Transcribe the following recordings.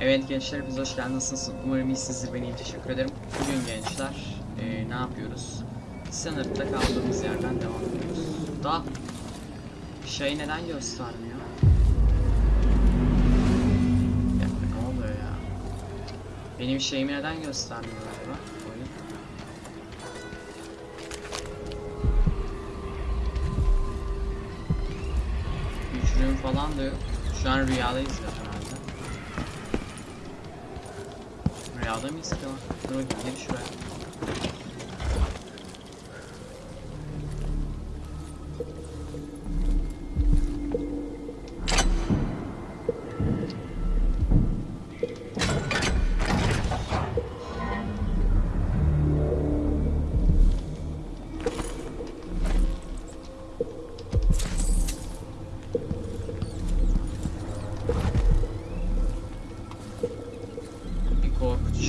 Evet gençler biz hoş geldiniz. Umarım iyisinizdir. Ben iyiyim. Teşekkür ederim. Bugün gençler eee, ne yapıyoruz? Sınırda kaldığımız yerden devam ediyoruz. Da şey neden göstermiyor? Dakika ne oluyor ya? Benim şeyimi neden göstermiyor acaba? Oyun. Güçlüğüm falan da yok. Şu an rüyadayız Ya adam iyi sıkıyor. Dur bakayım gel şuraya.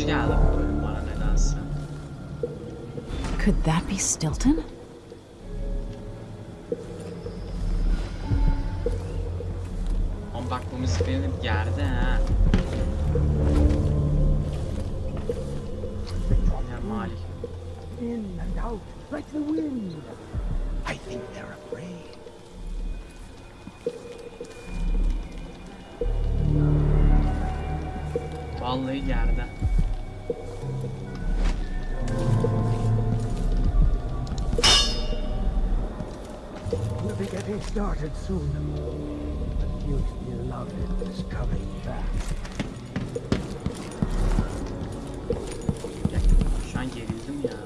Geldi bu bölüm bana nedense. Could that be Stilton? Ama bak bu müzik beni gerdi ha. İn and out like the wind. I think they're afraid. Vallahi gerdi. Getting started soon. You'd love it is coming back. Gerildim ya.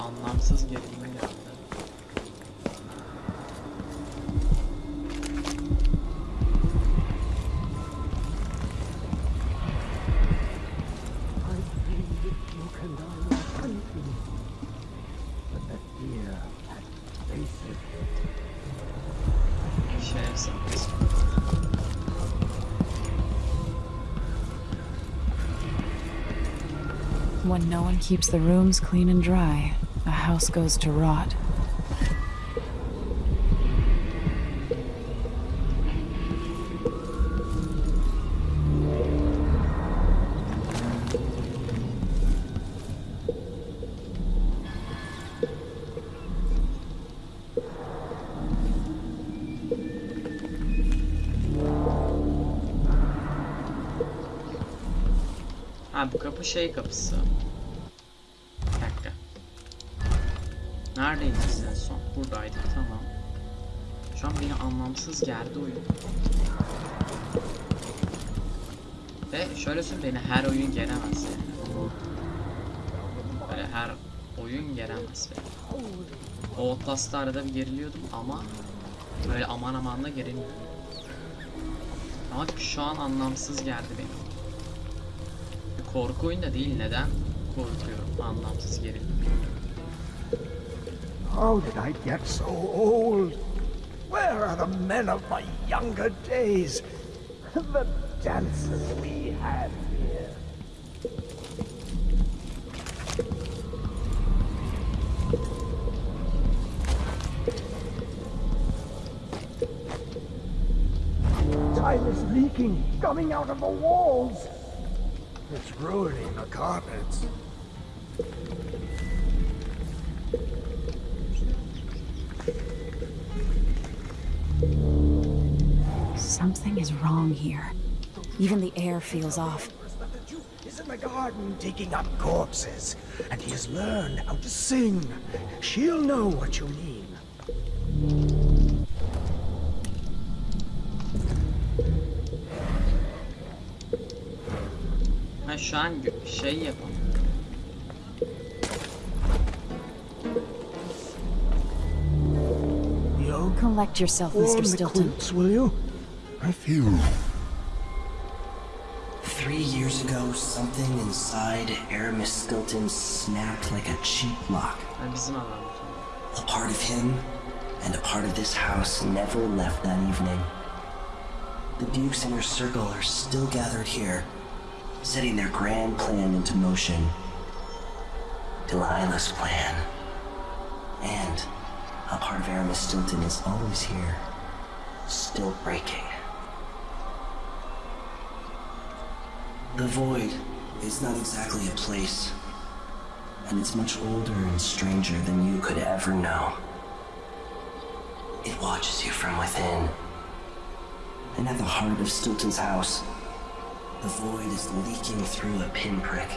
Anlamsız gerilme geldi. When no one keeps the rooms clean and dry, a house goes to rot. Bu şey kapısı. Bir dakika. Neredeydik biz en son? Buradaydık tamam. Şu an beni anlamsız gerdi oyun. Ve şöyle söyleyeyim beni her oyun geremez yani. Böyle her oyun geremez beni. O Outlast'ta arada bir geriliyordum ama böyle aman aman da gerilmiyordum. Ama şu an anlamsız geldi benim. Korku oyunu da değil neden korkuyorum anlamsız gerildim. How did I get so old? Where are the men of my younger days? The dances we had here. Time is leaking, coming out of the walls. It's ruining the carpets. Something is wrong here. Even the air feels off. But the Duke is in the garden digging up corpses, and he has learned how to sing. She'll know what you mean. Ha şu an şey yapalım. Yo, Collect yourself, Mr. the Stilton. quilts, will you? I feel Three years ago, something inside Aramis Stilton snapped like a cheap lock. Ha, bizim adam. A part of him and a part of this house never left that evening. The Duke's inner circle are still gathered here, setting their grand plan into motion. Delilah's plan. And a part of Aramis Stilton is always here, still breaking. The Void is not exactly a place, and it's much older and stranger than you could ever know. It watches you from within. And at the heart of Stilton's house, the void is leaking through a pinprick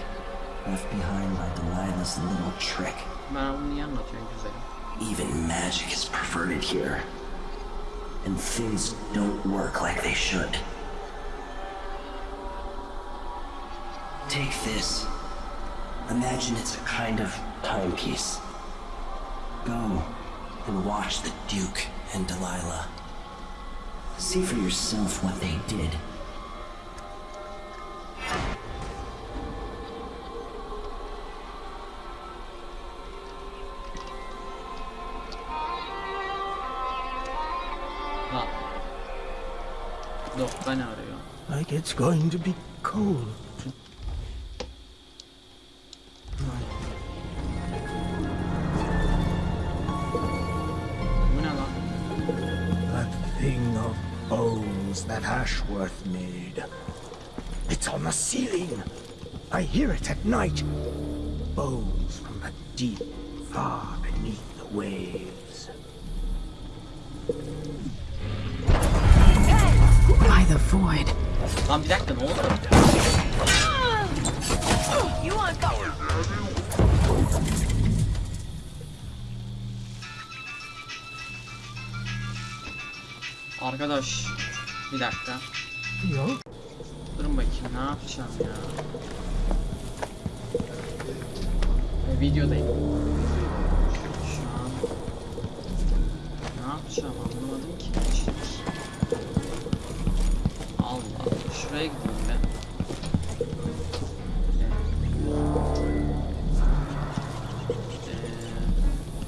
left behind by Delilah's little trick. Bana bunu niye anlatıyorsun güzelim? Even magic is perverted here. And things don't work like they should. Take this. Imagine it's a kind of timepiece. Go and watch the Duke and Delilah. See for yourself what they did. Lan. Dokka ne arıyor? Like it's going to be cold. Bu ne lan? That thing of bones that Ashworth made. It's on the ceiling. I hear it at night. Bones from the deep, far beneath the waves. Void. Lan bir dakika ne oldu? Arkadaş bir dakika. Yok. Durun bakayım ne yapacağım ya. E, videodayım. Şu an ne yapacağım anlamadım ki. Şuraya gideyim ben.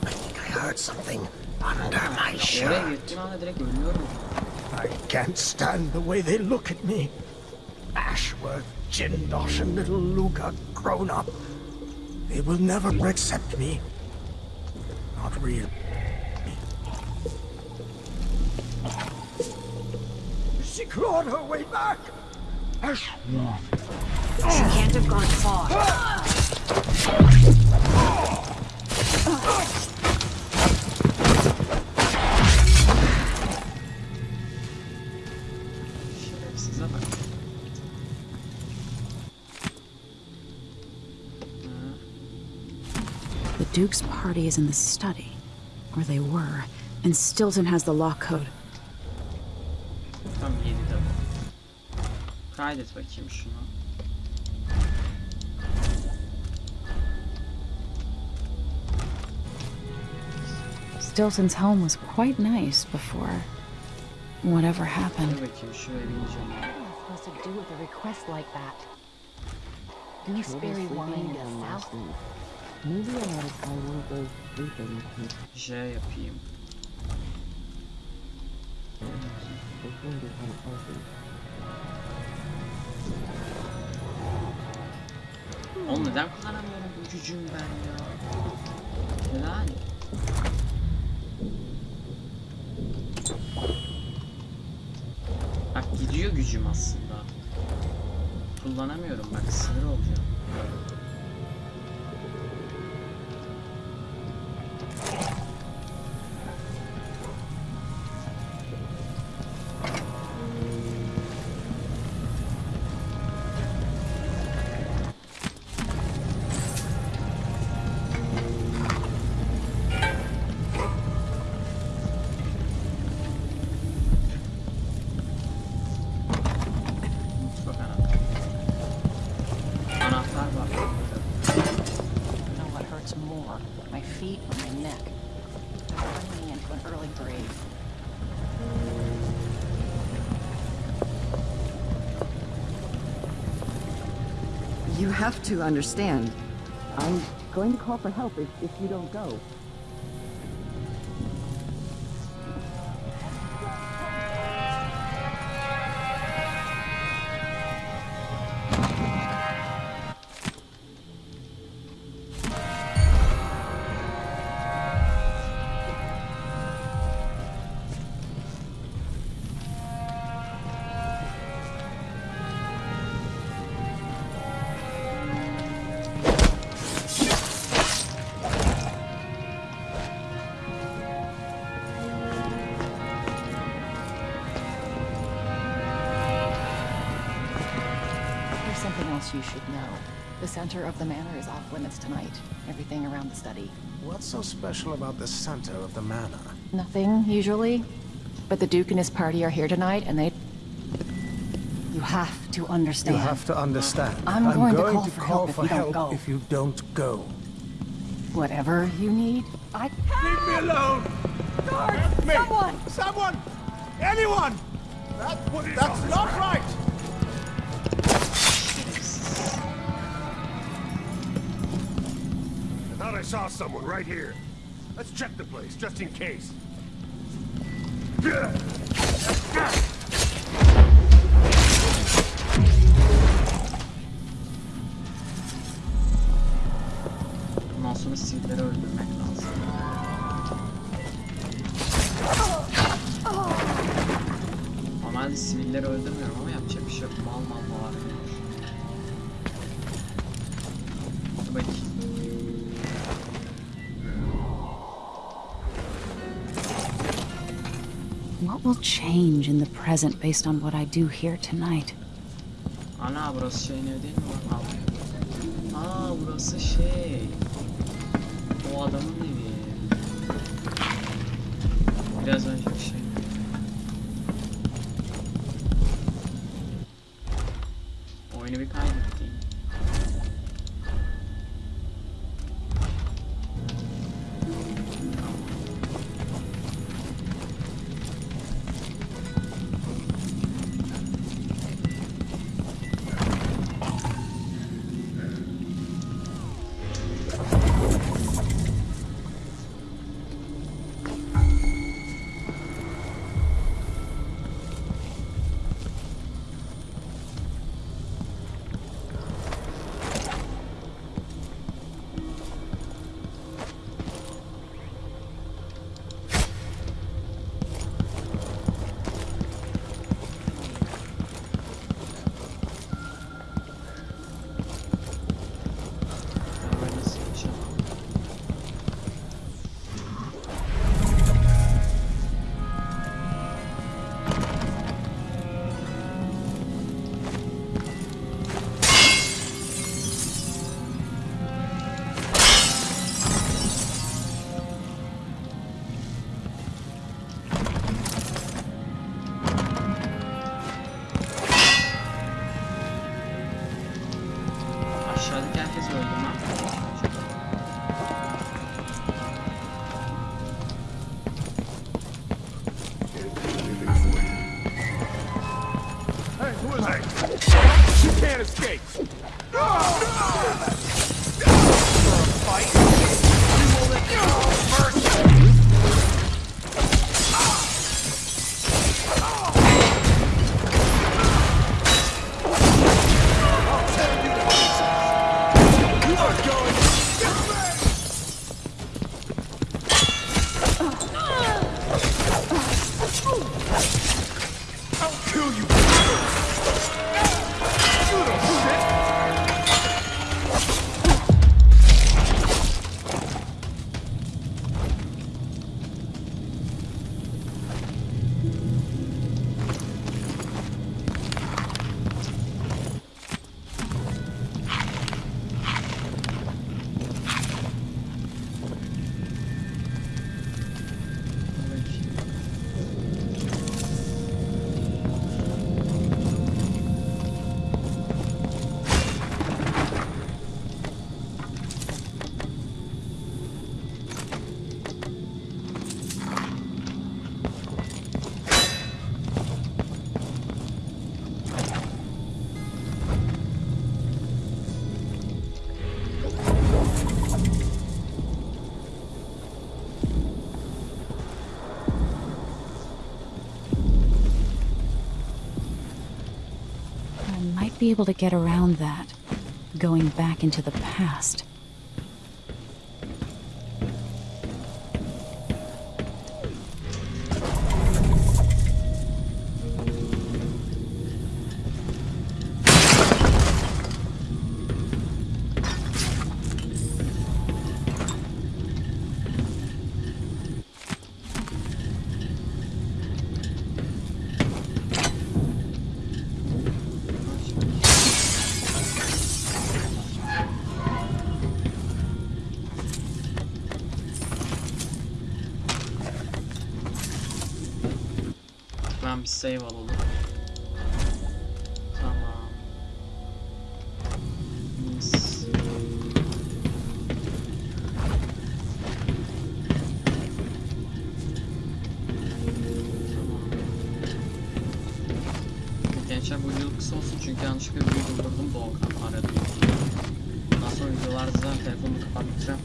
I heard something under my shirt. I can't stand the way they look at me. Ashworth, Jindosh, and little Luca grown up. They will never accept me. Not real. She clawed her way back. Ashworth. She can't have gone far. The Duke's party is in the study. Or they were. And Stilton has the lock code. Tam 7'de bu. Kaydet bakayım şunu. Stilton's home was quite nice before whatever Dur happened. bakayım şuraya bineceğim. ya. supposed to do with a request like that? Gooseberry wine in south? Maybe I ought to try one of those sleeping things J yapayım. Oğlum neden kullanamıyorum bu gücümü ben ya? Neden? Bak gidiyor gücüm aslında. Kullanamıyorum bak sinir olacağım. You have to understand. I'm going to call for help if, if you don't go. Else you should know. The center of the manor is off limits tonight. Everything around the study. What's so special about the center of the manor? Nothing, usually. But the Duke and his party are here tonight, and they... You have to understand. You have to understand. I'm going to call to for call help if for you don't help go. if you don't go. Whatever you need, I... Leave me alone! Guard! Me! Someone! Someone! Anyone! That, that's not right! I saw someone right here. Let's check the place, just in case. Ondan will change in the present based on what I do here tonight? Ana burası şeyin evi değil mi? Aa, burası şey. O adamın evi. Biraz şey. Oyunu bir. شادی کرد. Be able to get around that, going back into the past. Bir save alalım. Tamam. Mis. Gençler bu video kısa olsun çünkü yanlışlıkla videoyu durdurdum Doğukan aradı. Daha sonra videolarda telefonumu kapatacağım.